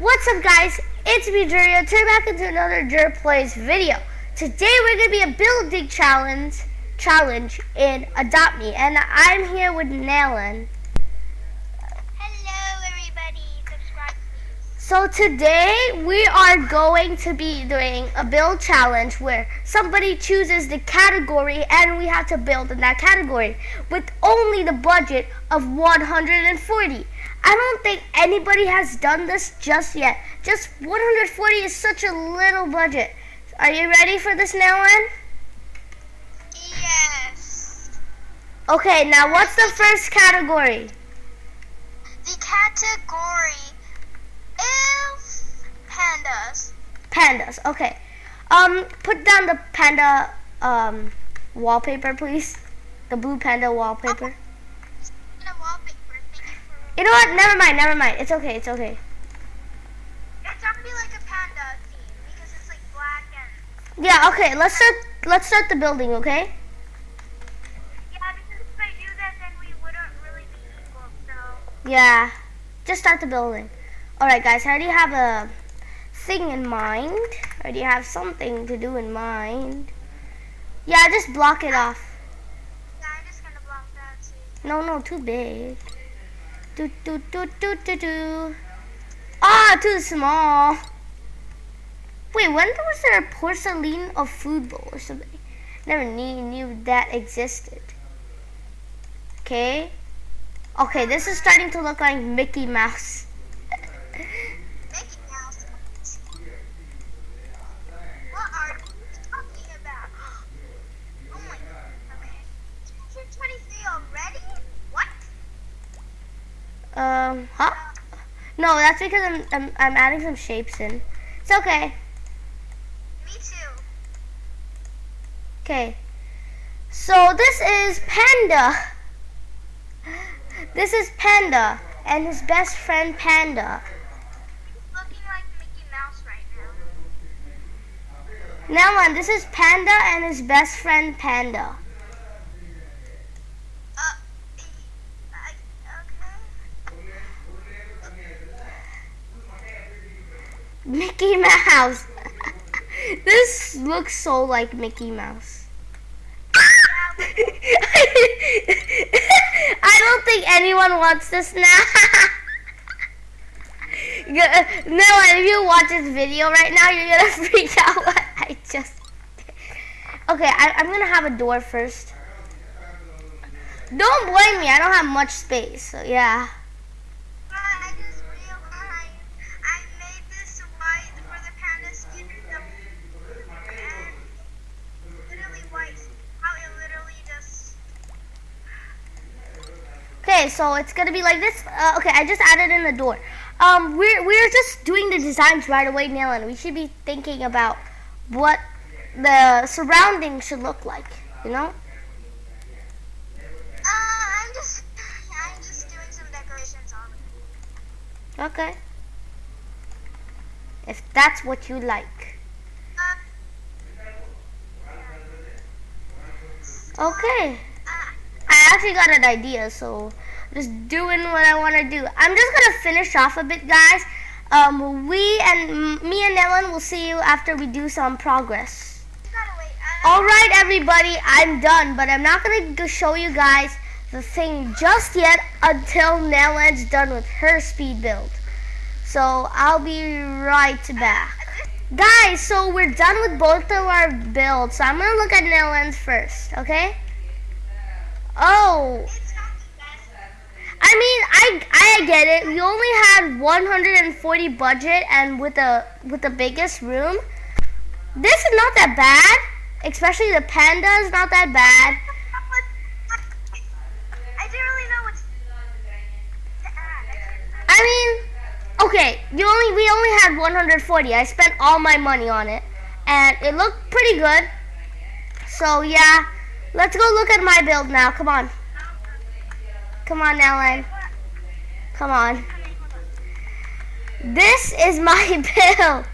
What's up guys, it's me Juria, turn back into another Jur Plays video. Today we're going to be a building challenge challenge in Adopt Me and I'm here with Nalan. Hello everybody, subscribe please. So today we are going to be doing a build challenge where somebody chooses the category and we have to build in that category with only the budget of 140. I don't think anybody has done this just yet. Just 140 is such a little budget. Are you ready for this now, Anne? Yes. Okay, now what's the first category? The category is pandas. Pandas. Okay. Um, put down the panda um wallpaper, please. The blue panda wallpaper. And a wallpaper. Thank you know what? Never mind. Never mind. It's okay. It's okay. It's gonna be like a panda theme because it's like black and. Yeah. Okay. Let's start. Let's start the building. Okay. Yeah, because if I do that, then we wouldn't really be equal. So. Yeah. Just start the building. All right, guys. I already have a thing in mind. I already have something to do in mind. Yeah. Just block it off. Yeah, I'm just gonna block that too. No, no, too big. Do do do do do do. Ah, too small. Wait, when was there a porcelain of food bowl or something? Never knew, knew that existed. Okay. Okay, this is starting to look like Mickey Mouse. Mickey Mouse. What are you talking about? Oh my god. Okay. 223 already? What? Um, huh? No, that's because I'm, I'm, I'm adding some shapes in. It's okay. Me too. Okay. So this is Panda. This is Panda and his best friend Panda. He's looking like Mickey Mouse right now. Now on, this is Panda and his best friend Panda. Uh, I, okay. Mickey Mouse. this looks so like Mickey Mouse. I don't think anyone wants this now. No, if you watch this video right now, you're gonna freak out what I just. Okay, I, I'm gonna have a door first. Don't blame me, I don't have much space, so yeah. But I just realized I made this white for the panda skin and literally white. How it literally just. Okay, so it's gonna be like this. Uh, okay, I just added in the door. Um, we're we're just doing the designs right away, Nailan. We should be thinking about what the surrounding should look like. You know? Uh, I'm just. I'm just doing some decorations on it. Okay. If that's what you like. Uh, Okay. uh, I actually got an idea, so just doing what I want to do. I'm just gonna finish off a bit, guys. Um, we and me and Ellen will see you after we do some progress. you gotta wait. Uh, All right, everybody, I'm done, but I'm not gonna show you guys the thing just yet until Nellan's done with her speed build. So I'll be right back. Guys, so we're done with both of our builds. So I'm gonna look at Nellan's first, okay? Oh, It's not the best. I mean, I I get it. We only had 140 budget, and with the with the biggest room, this is not that bad. Especially the panda is not that bad. I didn't really know what to add. I mean, okay, you only we only had 140. I spent all my money on it, and it looked pretty good. So yeah, let's go look at my build now. Come on, come on, Ellen. Come on. This is my build.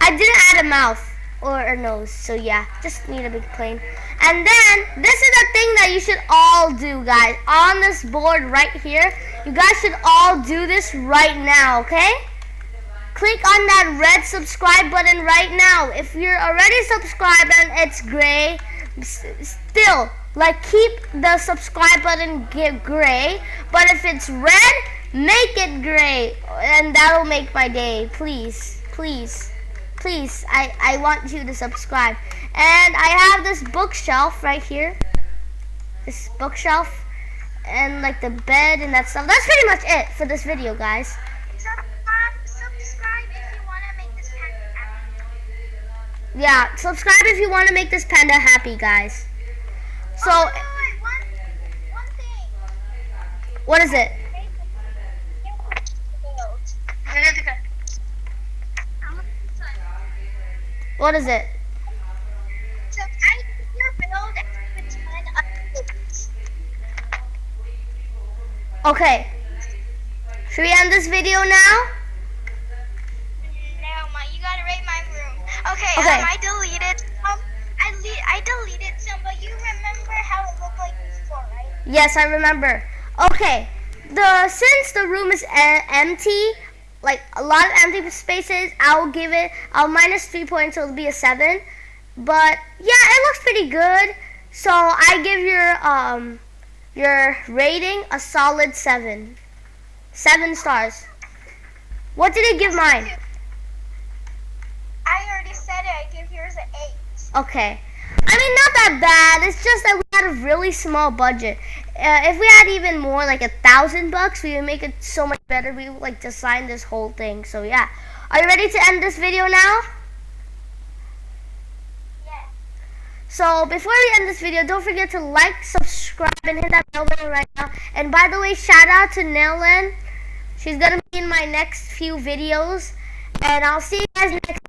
I didn't add a mouth or a nose, so yeah, just need a big plane. And then this is the thing that you should all do, guys. On this board right here, you guys should all do this right now, okay? click on that red subscribe button right now. If you're already subscribed and it's gray, still, like keep the subscribe button get gray. But if it's red, make it gray. And that'll make my day. Please, please, please. I, I want you to subscribe. And I have this bookshelf right here. This bookshelf. And like the bed and that stuff. That's pretty much it for this video, guys. Yeah, subscribe if you want to make this panda happy, guys. So, oh, wait, one, one thing. what is it? What is it? So I your build and put 10 updates. Okay. Should we end this video now? No, my, you gotta rate my room. Okay, Okay. um, I deleted some. I, le- I deleted some, but you remember how it looked like before, right? Yes, I remember. Okay. The since the room is e- empty, like a lot of empty spaces, I'll give it. I'll minus three points, so it'll be a seven. But yeah, it looks pretty good. So I give your um your rating a solid seven. Seven stars. What did it give mine? I already said it. I give yours an 8. Okay. I mean, not that bad. It's just that we had a really small budget. Uh, if we had even more, like a thousand bucks, we would make it so much better. We would like design this whole thing. So yeah. Are you ready to end this video now? Yeah. So before we end this video, don't forget to like, subscribe, and hit that bell button right now. And by the way, shout out to Nellen. She's gonna be in my next few videos. And I'll see you guys next